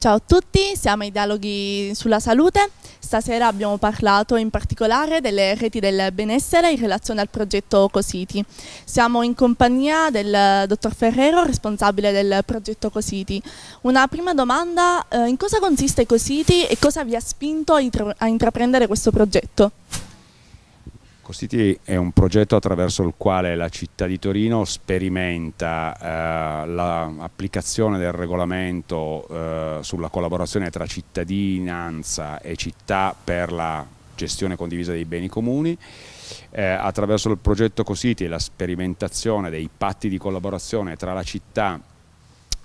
Ciao a tutti, siamo ai dialoghi sulla salute. Stasera abbiamo parlato in particolare delle reti del benessere in relazione al progetto Cositi. Siamo in compagnia del dottor Ferrero, responsabile del progetto Cositi. Una prima domanda, eh, in cosa consiste Cositi e cosa vi ha spinto a intraprendere questo progetto? Costiti è un progetto attraverso il quale la città di Torino sperimenta eh, l'applicazione del regolamento eh, sulla collaborazione tra cittadinanza e città per la gestione condivisa dei beni comuni. Eh, attraverso il progetto Cositi e la sperimentazione dei patti di collaborazione tra la città e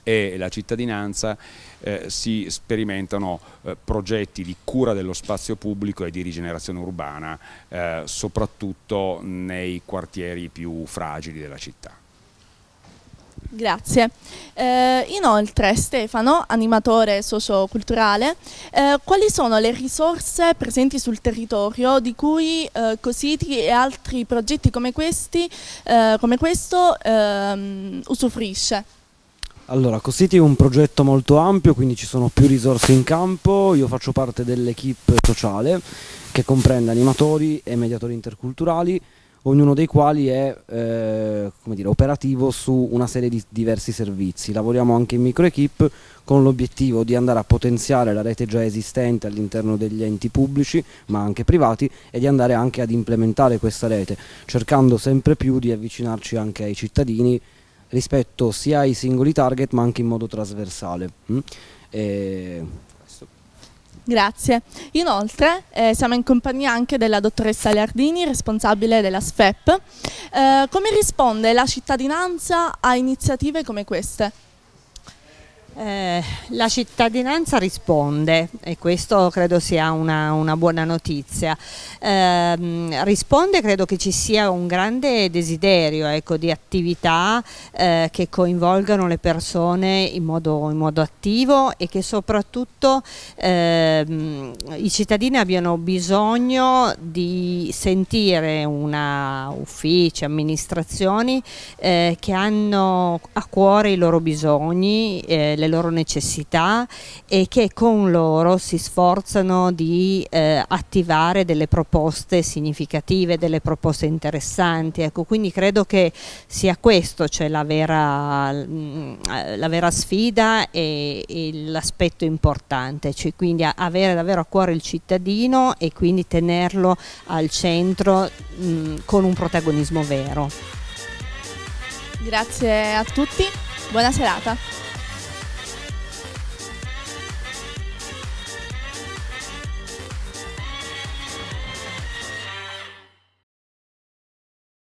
la cittadinanza eh, si sperimentano eh, progetti di cura dello spazio pubblico e di rigenerazione urbana, eh, soprattutto nei quartieri più fragili della città. Grazie. Eh, inoltre Stefano, animatore socioculturale, eh, quali sono le risorse presenti sul territorio di cui eh, Cositi e altri progetti come, questi, eh, come questo ehm, usufruisce? Allora, Cositi è un progetto molto ampio, quindi ci sono più risorse in campo, io faccio parte dell'equipe sociale che comprende animatori e mediatori interculturali, ognuno dei quali è eh, dire, operativo su una serie di diversi servizi. Lavoriamo anche in microequipe con l'obiettivo di andare a potenziare la rete già esistente all'interno degli enti pubblici, ma anche privati, e di andare anche ad implementare questa rete, cercando sempre più di avvicinarci anche ai cittadini rispetto sia ai singoli target ma anche in modo trasversale. Mm? Grazie. Inoltre eh, siamo in compagnia anche della dottoressa Leardini, responsabile della SFEP. Eh, come risponde la cittadinanza a iniziative come queste? Eh, la cittadinanza risponde e questo credo sia una, una buona notizia. Eh, risponde credo che ci sia un grande desiderio ecco, di attività eh, che coinvolgano le persone in modo, in modo attivo e che soprattutto ehm, i cittadini abbiano bisogno di sentire una uffici, amministrazioni eh, che hanno a cuore i loro bisogni eh, le loro necessità e che con loro si sforzano di eh, attivare delle proposte significative, delle proposte interessanti. Ecco, quindi credo che sia questo cioè la, vera, mm, la vera sfida e, e l'aspetto importante, cioè quindi avere davvero a cuore il cittadino e quindi tenerlo al centro mh, mm, con un protagonismo vero. Grazie a tutti, buona serata.